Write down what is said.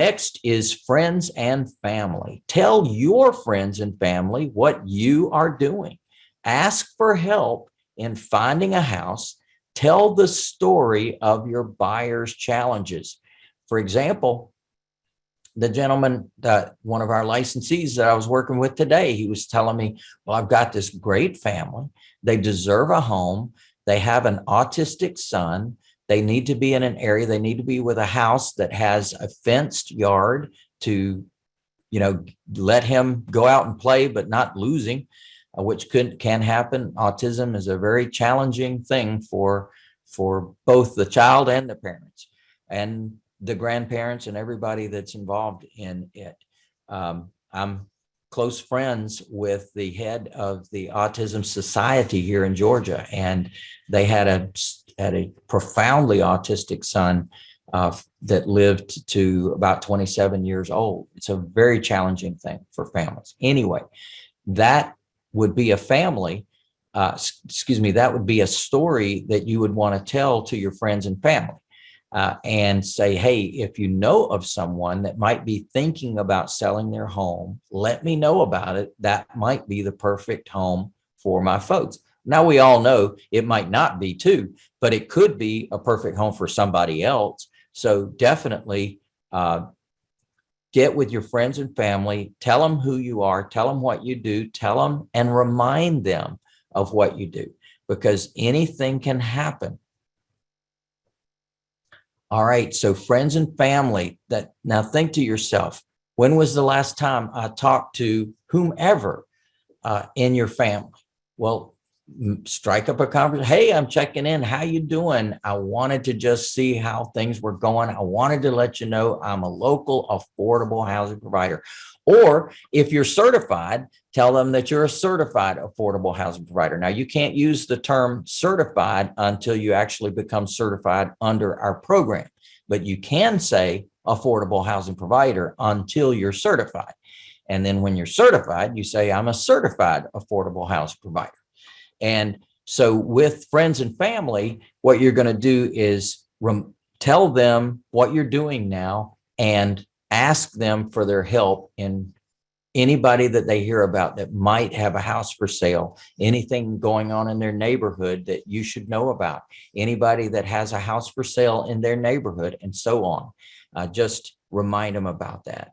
Next is friends and family. Tell your friends and family what you are doing. Ask for help in finding a house. Tell the story of your buyer's challenges. For example, the gentleman that one of our licensees that I was working with today, he was telling me, well, I've got this great family. They deserve a home. They have an autistic son. They need to be in an area, they need to be with a house that has a fenced yard to, you know, let him go out and play, but not losing, uh, which could, can happen. Autism is a very challenging thing for, for both the child and the parents and the grandparents and everybody that's involved in it. Um, I'm close friends with the head of the Autism Society here in Georgia, and they had a had a profoundly autistic son uh, that lived to about 27 years old. It's a very challenging thing for families. Anyway, that would be a family, uh, excuse me, that would be a story that you would want to tell to your friends and family. Uh, and say, hey, if you know of someone that might be thinking about selling their home, let me know about it. That might be the perfect home for my folks. Now we all know it might not be too, but it could be a perfect home for somebody else. So definitely uh, get with your friends and family, tell them who you are, tell them what you do, tell them and remind them of what you do because anything can happen. All right, so friends and family that now think to yourself, when was the last time I talked to whomever uh, in your family? Well, strike up a conversation. Hey, I'm checking in. How you doing? I wanted to just see how things were going. I wanted to let you know I'm a local affordable housing provider. Or if you're certified, tell them that you're a certified affordable housing provider. Now you can't use the term certified until you actually become certified under our program, but you can say affordable housing provider until you're certified. And then when you're certified, you say, I'm a certified affordable housing provider. And so with friends and family, what you're going to do is tell them what you're doing now and ask them for their help in anybody that they hear about that might have a house for sale, anything going on in their neighborhood that you should know about, anybody that has a house for sale in their neighborhood and so on. Uh, just remind them about that.